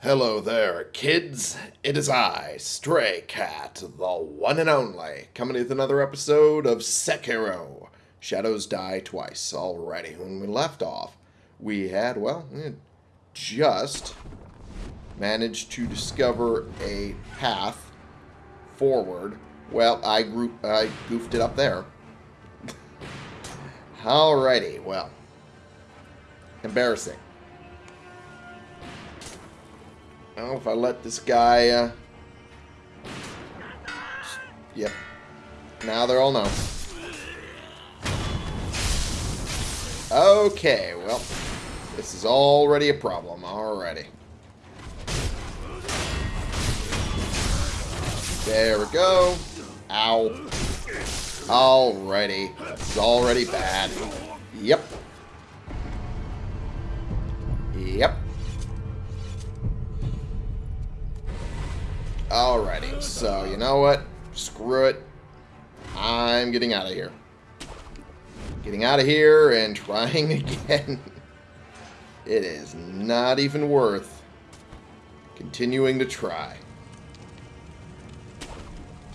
Hello there, kids. It is I, Stray Cat, the one and only, coming with another episode of Sekiro. Shadows Die Twice. Alrighty, when we left off, we had, well, we just managed to discover a path forward. Well, I, group, I goofed it up there. Alrighty, well. Embarrassing. Well, if I let this guy, uh... Yep. Now they're all know. Okay, well. This is already a problem. Alrighty. There we go. Ow. Alrighty. This is already bad. Yep. Yep. Alrighty, so you know what? Screw it. I'm getting out of here. Getting out of here and trying again. It is not even worth continuing to try.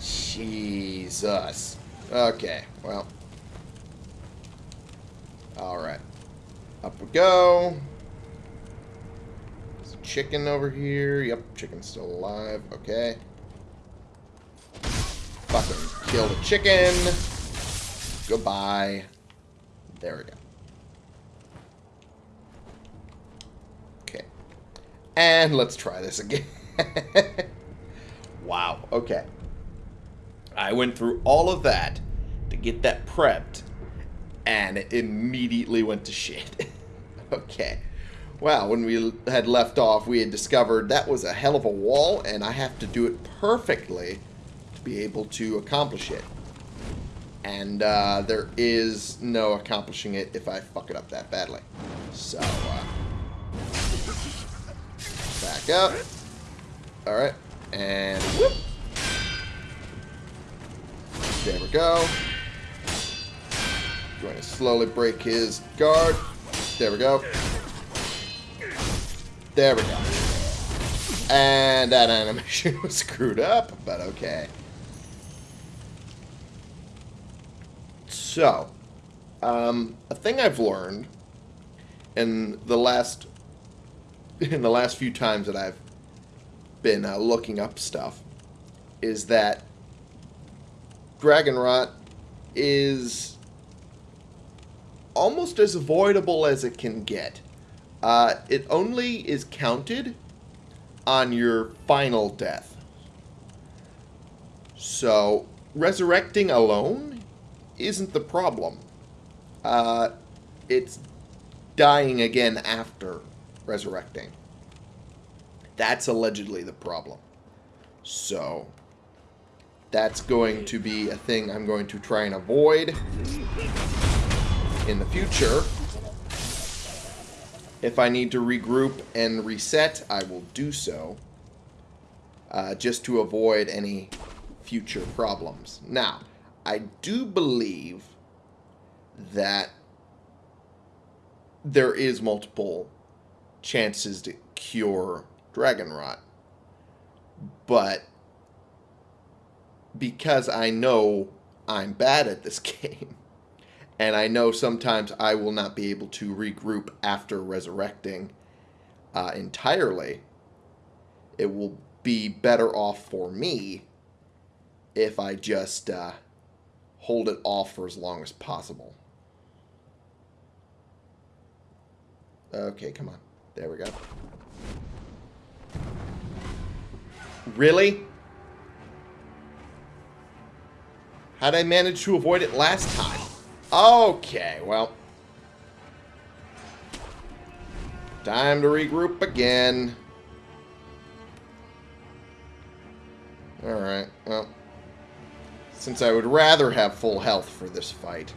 Jesus. Okay, well. Alright. Up we go chicken over here. Yep, chicken's still alive. Okay. Fucking kill the chicken. Goodbye. There we go. Okay. And let's try this again. wow. Okay. I went through all of that to get that prepped, and it immediately went to shit. okay. Well, when we had left off, we had discovered that was a hell of a wall, and I have to do it perfectly to be able to accomplish it. And uh, there is no accomplishing it if I fuck it up that badly. So, uh, back up. Alright, and whoop. There we go. Going to slowly break his guard. There we go. There we go. And that animation was screwed up, but okay. So, um, a thing I've learned in the last in the last few times that I've been uh, looking up stuff is that dragon rot is almost as avoidable as it can get. Uh, it only is counted on your final death. So, resurrecting alone isn't the problem. Uh, it's dying again after resurrecting. That's allegedly the problem. So, that's going to be a thing I'm going to try and avoid in the future. If I need to regroup and reset, I will do so. Uh, just to avoid any future problems. Now, I do believe that there is multiple chances to cure dragon rot. But because I know I'm bad at this game, and I know sometimes I will not be able to regroup after resurrecting uh, entirely. It will be better off for me if I just uh, hold it off for as long as possible. Okay, come on. There we go. Really? How'd I manage to avoid it last time? Okay, well. Time to regroup again. Alright, well. Since I would rather have full health for this fight,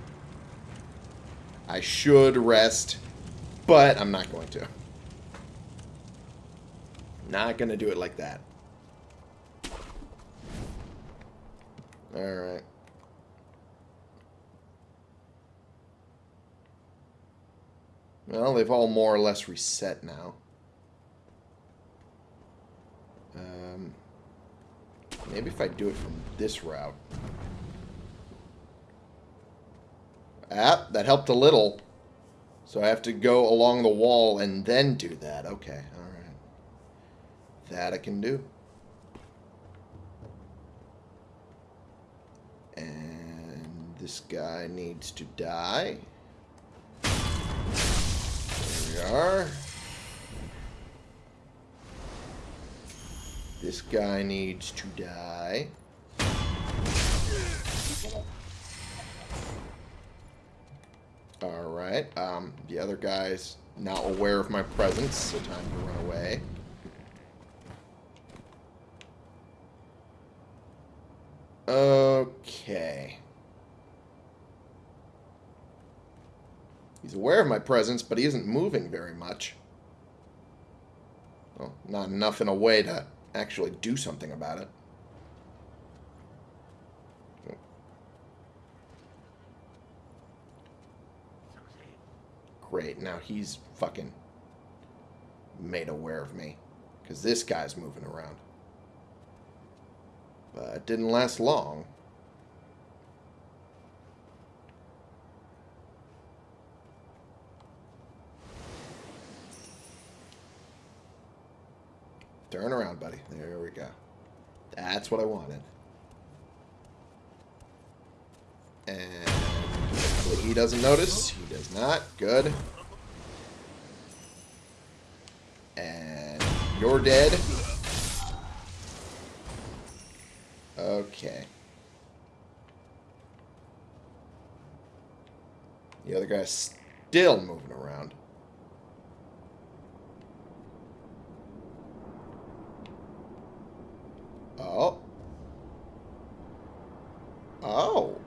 I should rest, but I'm not going to. Not going to do it like that. Alright. Well, they've all more or less reset now. Um, maybe if I do it from this route. Ah, that helped a little. So I have to go along the wall and then do that. Okay, alright. That I can do. And this guy needs to die. Are. This guy needs to die. Alright, um, the other guy's not aware of my presence, so time to run away. Okay. He's aware of my presence, but he isn't moving very much. Well, not enough in a way to actually do something about it. Great, now he's fucking made aware of me. Because this guy's moving around. But it didn't last long. Turn around, buddy. There we go. That's what I wanted. And he doesn't notice. He does not. Good. And you're dead. Okay. The other guy's still moving around. Oh. Oh.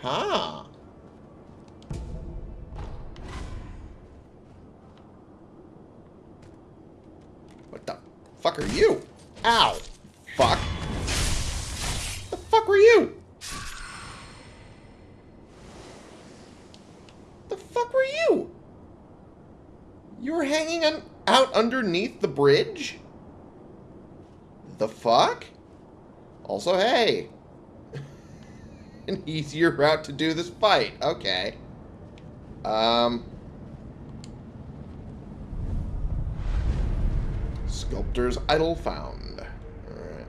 Huh. What the fuck are you? Ow. Fuck. The fuck were you? The fuck were you? You were hanging on, out underneath the bridge? The fuck? Also, hey. An easier route to do this fight. Okay. Um. Sculptor's idol found. Alright.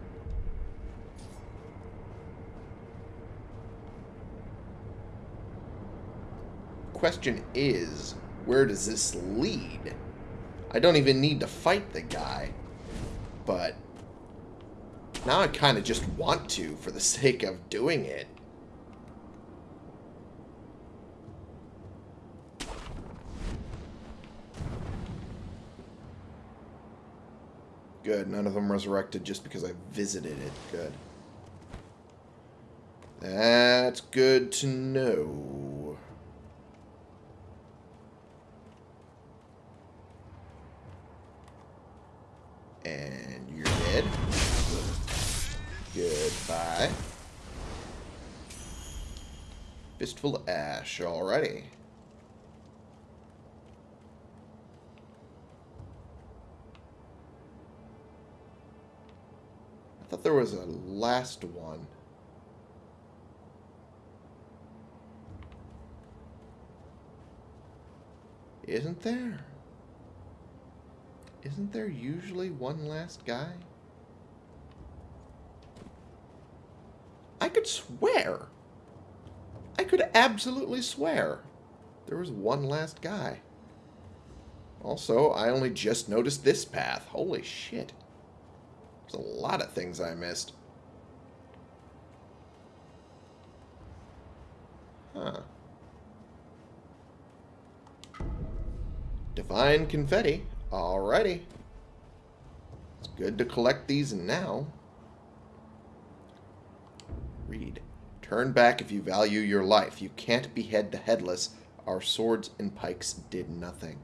Question is, where does this lead? I don't even need to fight the guy. But now I kind of just want to for the sake of doing it. Good. None of them resurrected just because I visited it. Good. That's good to know. And you're dead. Goodbye. Fistful of ash. Alrighty. I thought there was a last one. Isn't there? Isn't there usually one last guy? I could swear. I could absolutely swear. There was one last guy. Also, I only just noticed this path. Holy shit. There's a lot of things I missed. Huh. Divine confetti. Alrighty. It's good to collect these now. Read. Turn back if you value your life. You can't behead the headless. Our swords and pikes did nothing.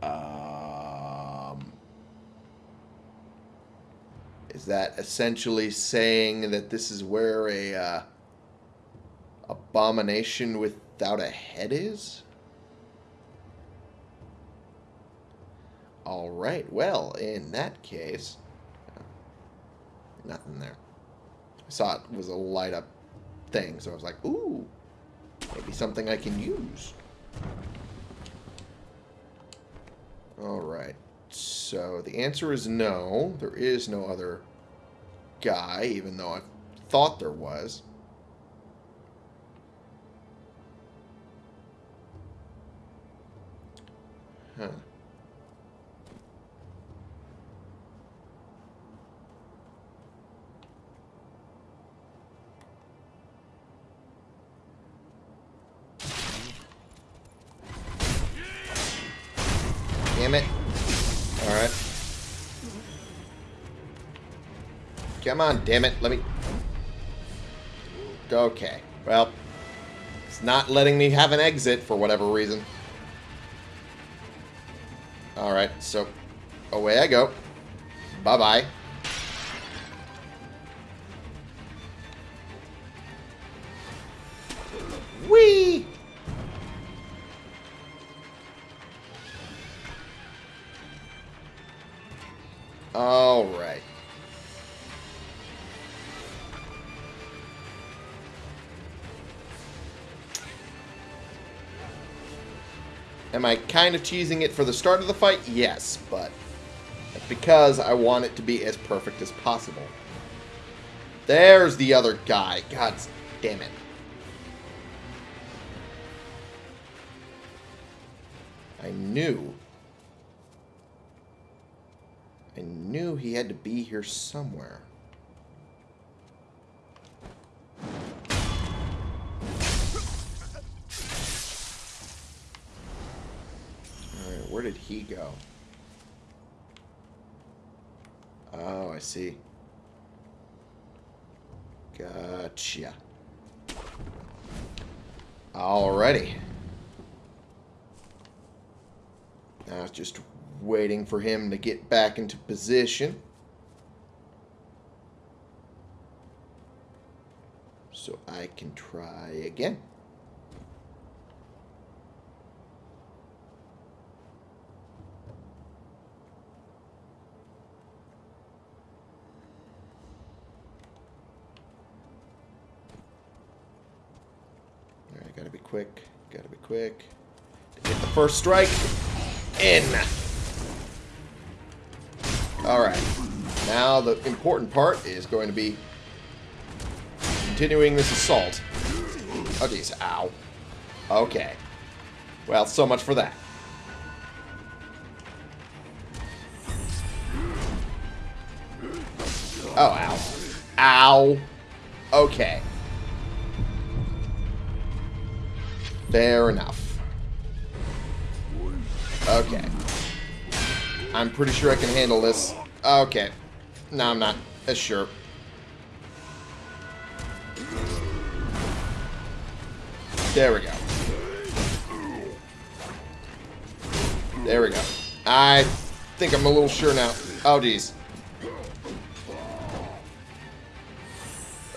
Um, is that essentially saying that this is where a uh, abomination without a head is? Alright, well, in that case... Nothing there. I saw it was a light up thing, so I was like, ooh, maybe something I can use. Alright, so the answer is no. There is no other guy, even though I thought there was. On, damn it. Let me... Okay. Well, it's not letting me have an exit for whatever reason. Alright, so away I go. Bye-bye. Am I kind of cheesing it for the start of the fight? Yes, but because I want it to be as perfect as possible. There's the other guy. God damn it. I knew. I knew he had to be here somewhere. Did he go? Oh, I see. Gotcha. Alrighty. Now just waiting for him to get back into position. So I can try again. Quick. Gotta be quick. Get the first strike. In. Alright. Now the important part is going to be continuing this assault. Oh, geez. Ow. Okay. Well, so much for that. Oh, ow. Ow. Okay. Fair enough. Okay. I'm pretty sure I can handle this. Okay. No, I'm not as sure. There we go. There we go. I think I'm a little sure now. Oh, geez.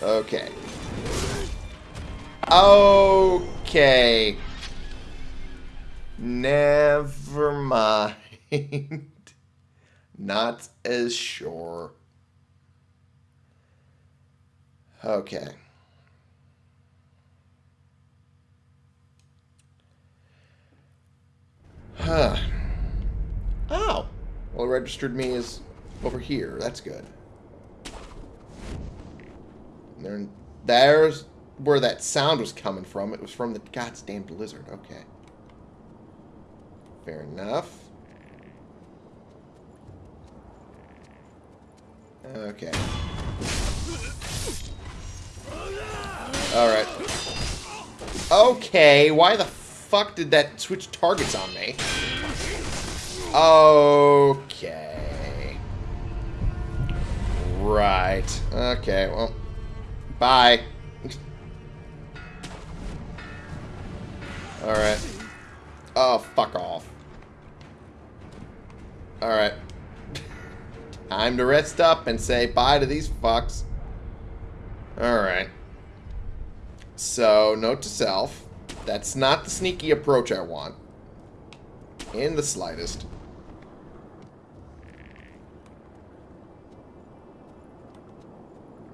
Okay. Okay. Never mind. Not as sure. Okay. Huh. Oh. Well, it registered me as over here. That's good. There, there's where that sound was coming from. It was from the goddamn lizard. Okay. Fair enough. Okay. Alright. Okay, why the fuck did that switch targets on me? Okay. Right. Okay, well. Bye. Alright. Oh, fuck off. Alright. Time to rest up and say bye to these fucks. Alright. So, note to self. That's not the sneaky approach I want. In the slightest.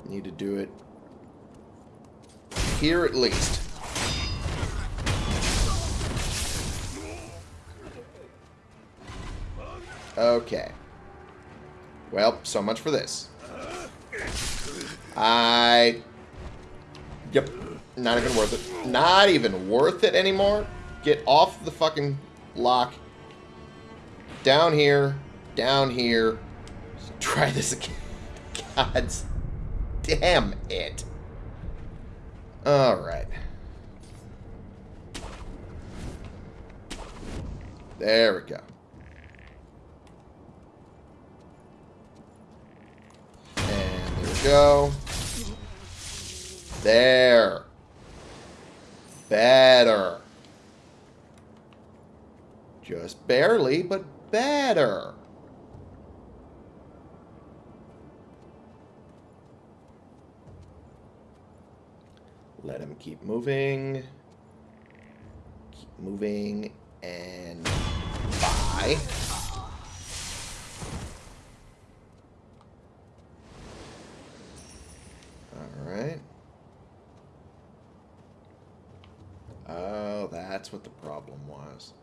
Need to do it here at least. Okay. Well, so much for this. I... Yep. Not even worth it. Not even worth it anymore. Get off the fucking lock. Down here. Down here. Try this again. God's damn it. Alright. There we go. We go. There. Better. Just barely, but better. Let him keep moving. Keep moving. And bye. Alright. Oh, that's what the problem was.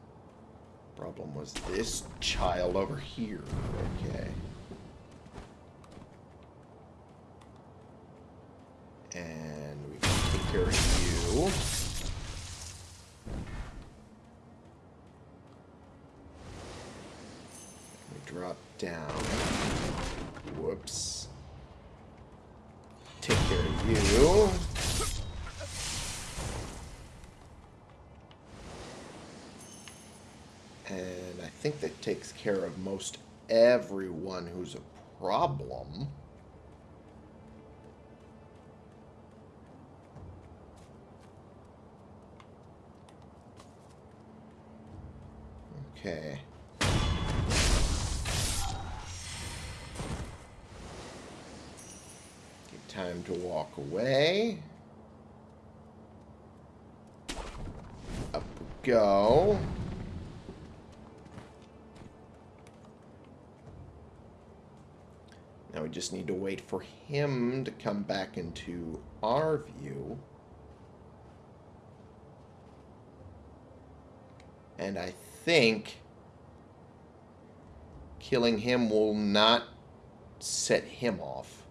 Problem was this child over here. Okay. And we can take care of you. We drop down. Whoops. Take care of you. And I think that takes care of most everyone who's a problem. Okay. Time to walk away. Up we go. We just need to wait for him to come back into our view. And I think killing him will not set him off.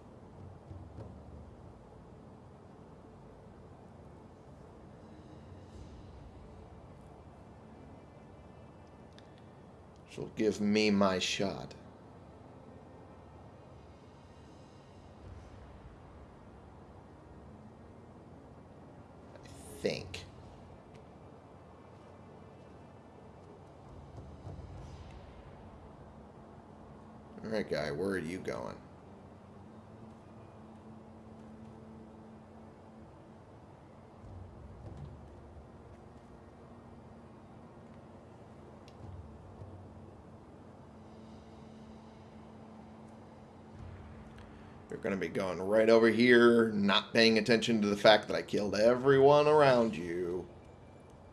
She'll give me my shot. I think. Guy, where are you going? You're going to be going right over here, not paying attention to the fact that I killed everyone around you.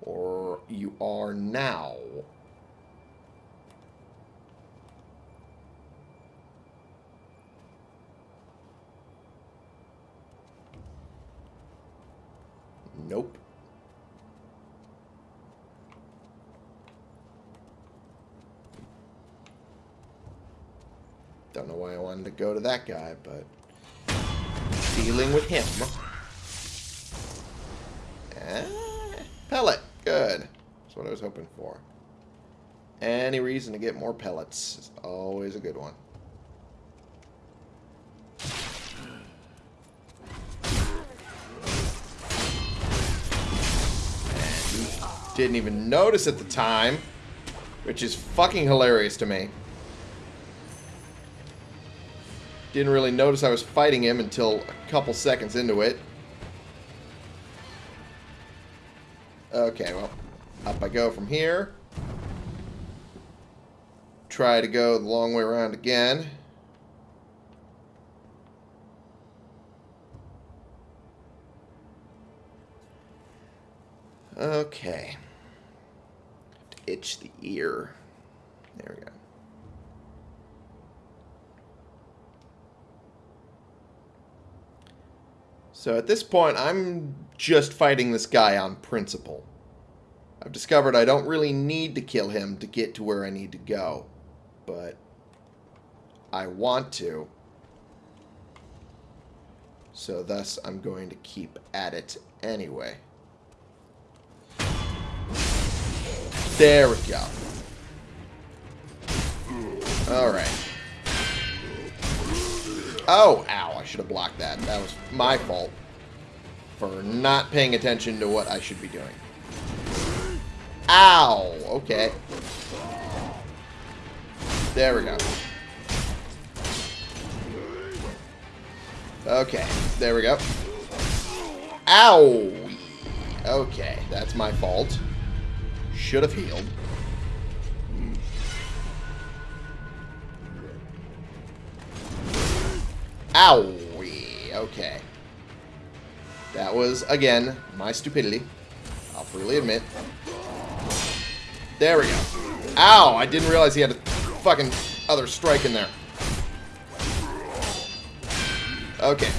Or you are now. Nope. Don't know why I wanted to go to that guy, but dealing with him. Ah, pellet. Good. That's what I was hoping for. Any reason to get more pellets is always a good one. Didn't even notice at the time. Which is fucking hilarious to me. Didn't really notice I was fighting him until a couple seconds into it. Okay, well, up I go from here. Try to go the long way around again. Okay. Itch the ear. There we go. So at this point, I'm just fighting this guy on principle. I've discovered I don't really need to kill him to get to where I need to go. But I want to. So thus, I'm going to keep at it anyway. There we go. Alright. Oh, ow, I should have blocked that. That was my fault for not paying attention to what I should be doing. Ow! Okay. There we go. Okay, there we go. Ow! Okay, that's my fault. Should have healed. Owie. Okay. That was, again, my stupidity. I'll freely admit. There we go. Ow! I didn't realize he had a fucking other strike in there. Okay.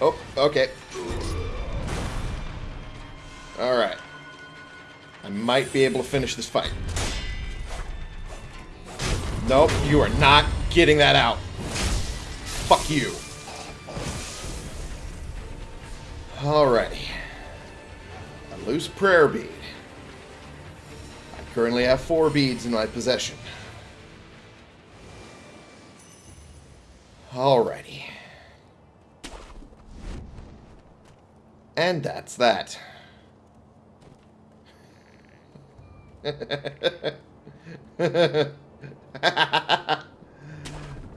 Oh, okay. Alright. I might be able to finish this fight. Nope, you are not getting that out. Fuck you. Alrighty. A loose prayer bead. I currently have four beads in my possession. Alrighty. And that's that.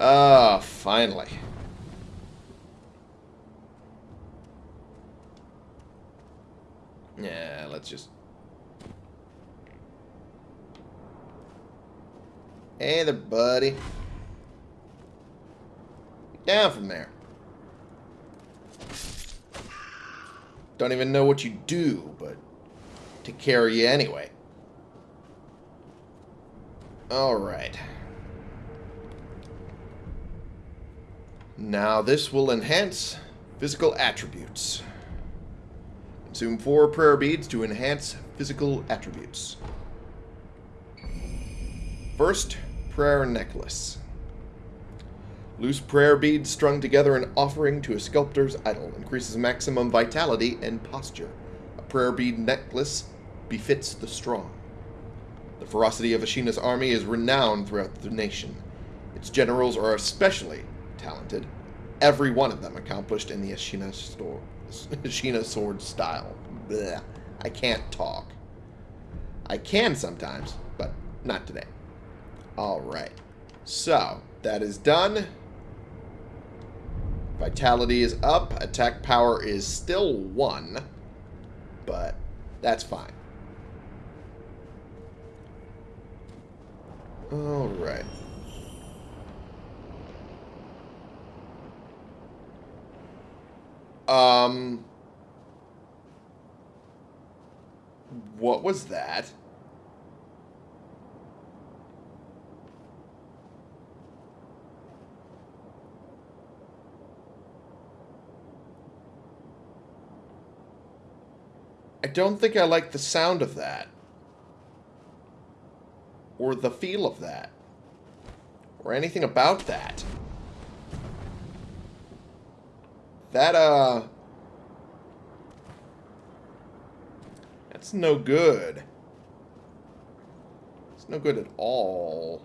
Ah, oh, finally. Yeah, let's just... Hey there, buddy. Down from there. Don't even know what you do, but care of you anyway. Alright. Now this will enhance physical attributes. Consume four prayer beads to enhance physical attributes. First, prayer necklace. Loose prayer beads strung together in offering to a sculptor's idol increases maximum vitality and posture. A prayer bead necklace befits the strong. The ferocity of Ashina's army is renowned throughout the nation. Its generals are especially talented, every one of them accomplished in the Ashina, store, Ashina sword style. I can't talk. I can sometimes, but not today. Alright. So, that is done. Vitality is up. Attack power is still 1. But that's fine. Alright. Um... What was that? I don't think I like the sound of that. Or the feel of that. Or anything about that. That, uh... That's no good. It's no good at all.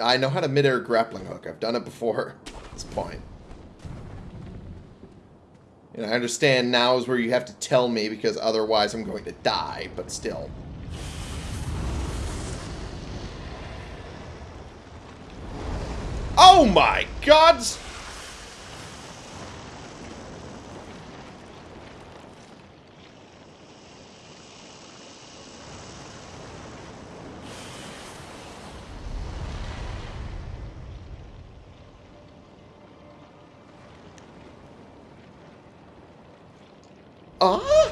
I know how to mid-air grappling hook. I've done it before at this point. And I understand now is where you have to tell me because otherwise I'm going to die, but still. Oh my gods! Ah!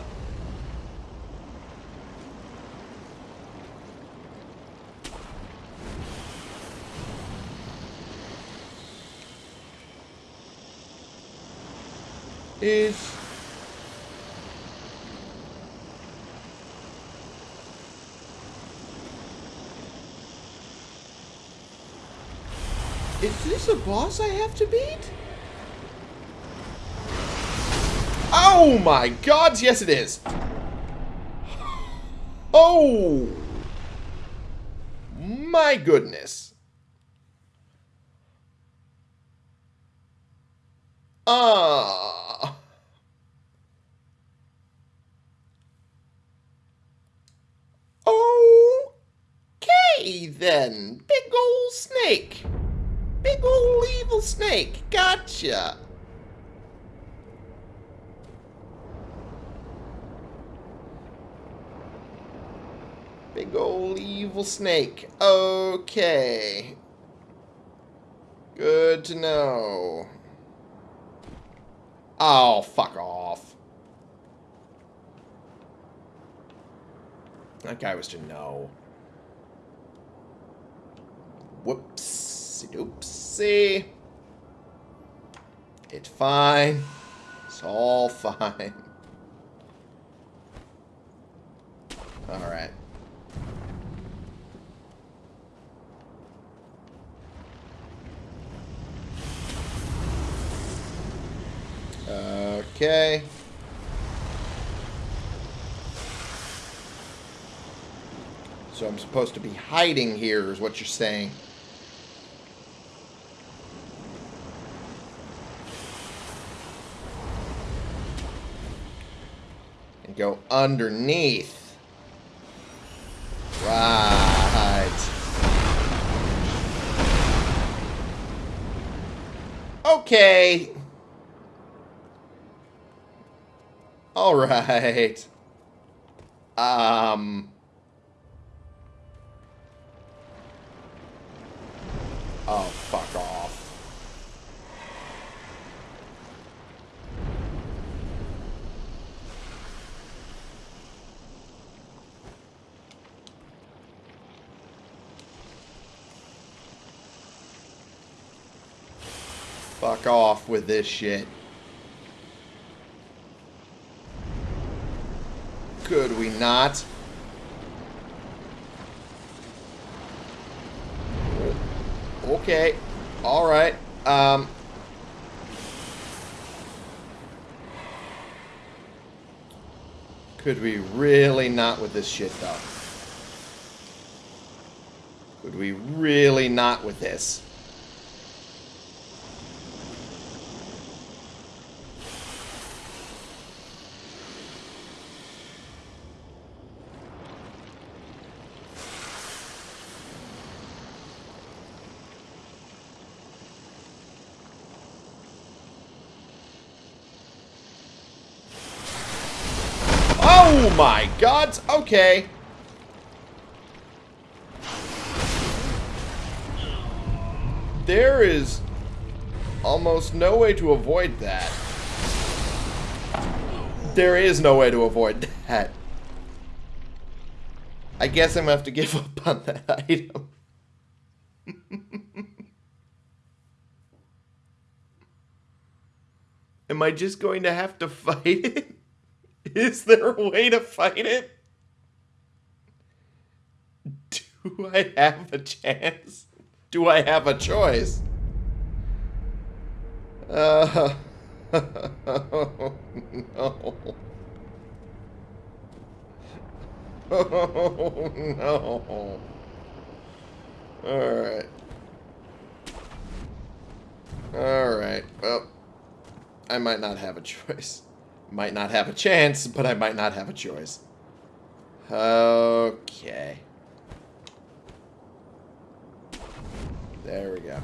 Is... Is this a boss I have to beat? Oh my god, yes it is. Oh! My goodness. Ah. Okay then. Big ol' snake. Big ol' evil snake. Gotcha. Big ol' evil snake. Okay. Good to know. Oh, fuck off. That guy was to know. Whoopsie doopsie. It's fine. It's all fine. Alright. Okay. So I'm supposed to be hiding here is what you're saying. Go underneath. Right. Okay. All right. Um. Oh, fuck off. Fuck off with this shit. Could we not? Okay. Alright. Um... Could we really not with this shit, though? Could we really not with this? Oh my god! Okay. There is almost no way to avoid that. There is no way to avoid that. I guess I'm gonna have to give up on that item. Am I just going to have to fight it? Is there a way to fight it? Do I have a chance? Do I have a choice? Uh, oh, no. Oh, no. Alright. Alright, well, I might not have a choice. Might not have a chance, but I might not have a choice. Okay. There we go.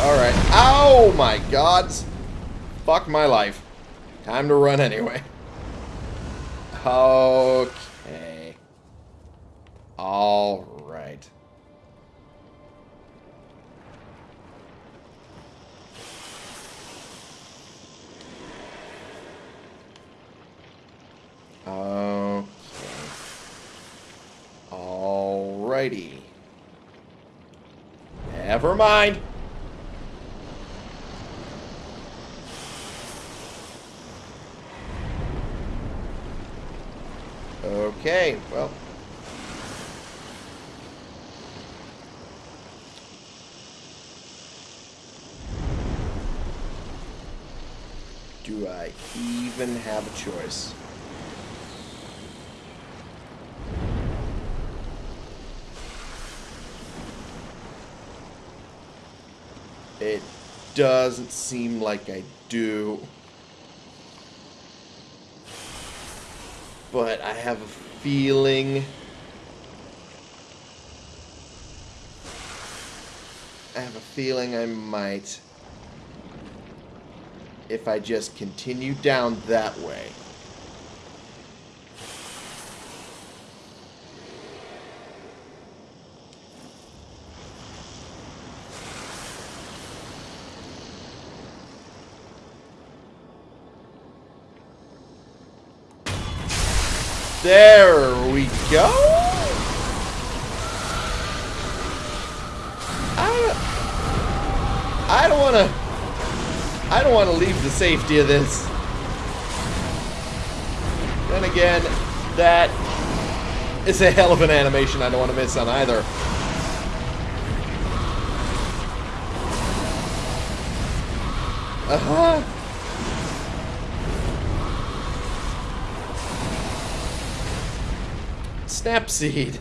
Alright. Oh my gods. Fuck my life. Time to run anyway. Okay. All Okay. Alrighty. Never mind. Okay, well. Do I even have a choice? It doesn't seem like I do. But I have a feeling... I have a feeling I might. If I just continue down that way. There we go. I, I don't want to. I don't want to leave the safety of this. Then again, that is a hell of an animation I don't want to miss on either. Uh-huh. Snap seed.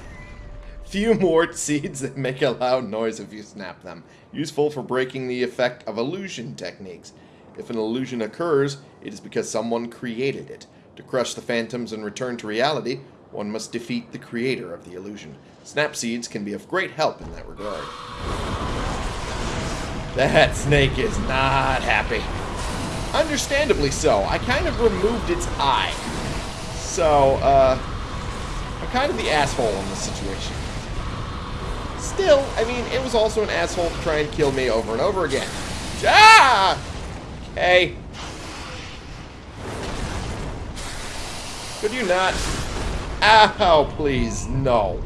Few more seeds that make a loud noise if you snap them. Useful for breaking the effect of illusion techniques. If an illusion occurs, it is because someone created it. To crush the phantoms and return to reality, one must defeat the creator of the illusion. Snap seeds can be of great help in that regard. That snake is not happy. Understandably so. I kind of removed its eye. So, uh, kind of the asshole in this situation. Still, I mean, it was also an asshole to try and kill me over and over again. Ah! Okay. Could you not? Ow, please, no.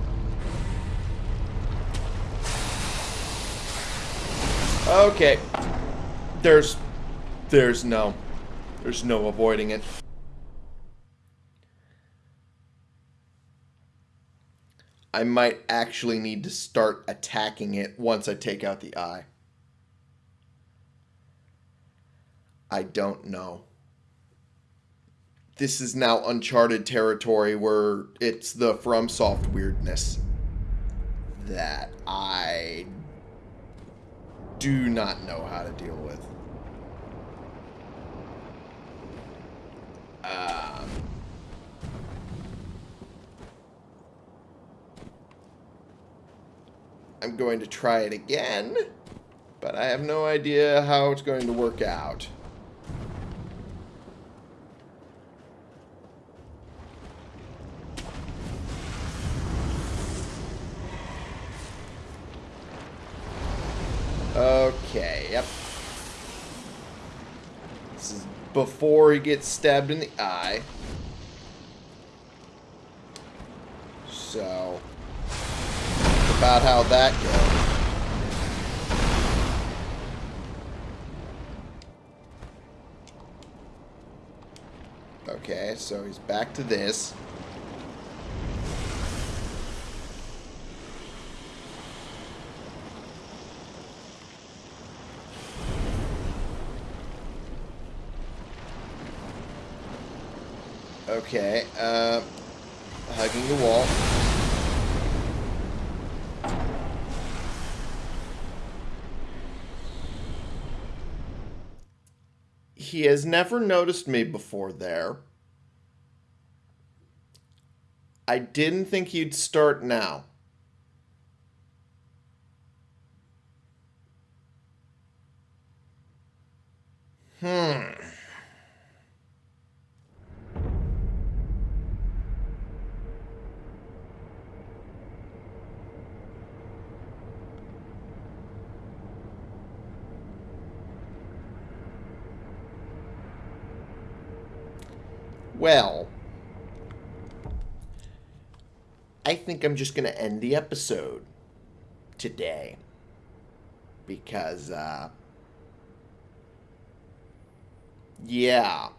Okay. There's... There's no... There's no avoiding it. I might actually need to start attacking it once I take out the eye. I don't know. This is now uncharted territory where it's the FromSoft weirdness that I do not know how to deal with. Um... I'm going to try it again, but I have no idea how it's going to work out. Okay, yep. This is before he gets stabbed in the eye. So, about how that goes. Okay, so he's back to this. Okay, uh, hugging the wall. He has never noticed me before there. I didn't think he'd start now. Hmm. Well, I think I'm just going to end the episode today. Because, uh, yeah,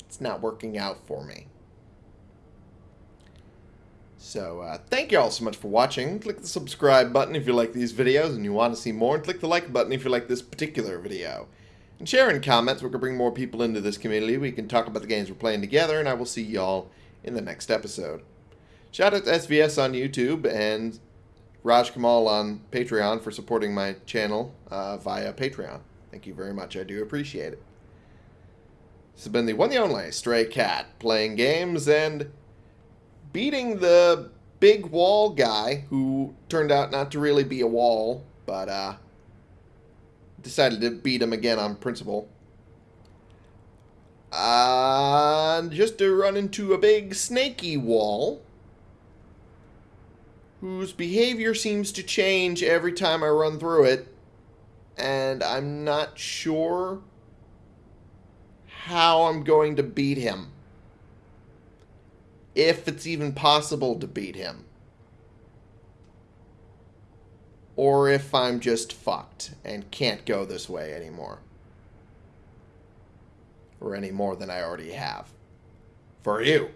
it's not working out for me. So, uh, thank you all so much for watching. Click the subscribe button if you like these videos and you want to see more, and click the like button if you like this particular video. And share in comments, we can bring more people into this community. We can talk about the games we're playing together, and I will see y'all in the next episode. Shout out to SVS on YouTube and Raj Kamal on Patreon for supporting my channel uh, via Patreon. Thank you very much. I do appreciate it. This has been the one the only Stray Cat playing games and beating the big wall guy who turned out not to really be a wall, but uh, decided to beat him again on principle. And just to run into a big snaky wall whose behavior seems to change every time I run through it, and I'm not sure how I'm going to beat him if it's even possible to beat him. Or if I'm just fucked and can't go this way anymore. Or any more than I already have. For you.